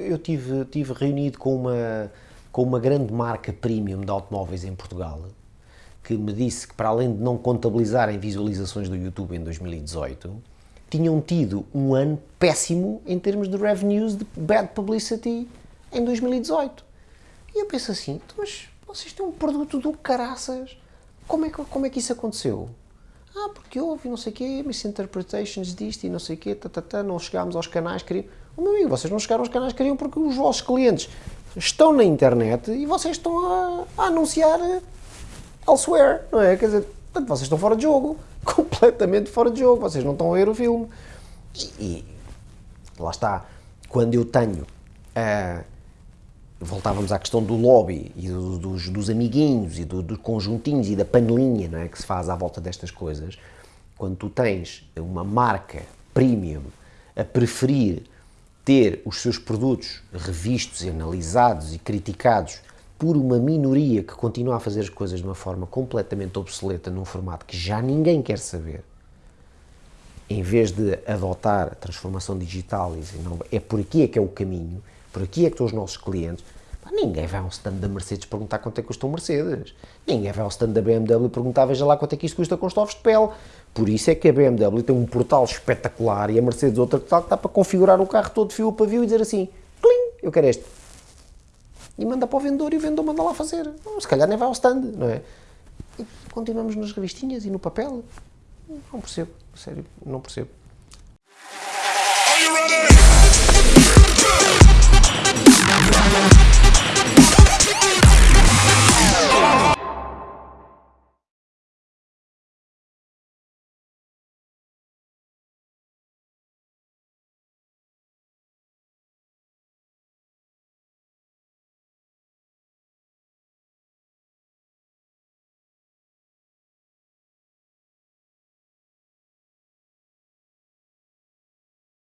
Eu tive, tive reunido com uma, com uma grande marca premium de automóveis em Portugal, que me disse que para além de não contabilizarem visualizações do YouTube em 2018, tinham tido um ano péssimo em termos de revenues de bad publicity em 2018. E eu penso assim, então, mas vocês têm um produto do caraças, como é que, como é que isso aconteceu? Ah, porque houve não sei o quê, misinterpretations disto e não sei o quê, tatatá, não chegámos aos canais que queriam. O meu amigo, vocês não chegaram aos canais que queriam porque os vossos clientes estão na internet e vocês estão a, a anunciar elsewhere, não é? Quer dizer, portanto, vocês estão fora de jogo, completamente fora de jogo, vocês não estão a ver o filme. E, e lá está, quando eu tenho, uh, voltávamos à questão do lobby e do, dos, dos, amiguinhos e dos do conjuntinhos e da panelinha não é, que se faz à volta destas coisas, quando tu tens uma marca premium a preferir ter os seus produtos revistos analisados e criticados por uma minoria que continua a fazer as coisas de uma forma completamente obsoleta, num formato que já ninguém quer saber, em vez de adotar a transformação digital e dizer, não, é por aqui é que é o caminho, por aqui é que estão os nossos clientes, ninguém vai ao stand da Mercedes perguntar quanto é que custa um Mercedes. Ninguém vai ao stand da BMW perguntar, veja lá quanto é que isto custa com estofos de pele. Por isso é que a BMW tem um portal espetacular e a Mercedes outra que está para configurar o carro todo fio para fio e dizer assim, clim, eu quero este e manda para o vendedor e o vendedor manda lá fazer. se calhar nem vai ao stand, não é? E continuamos nas revistinhas e no papel. Não percebo, sério, não percebo.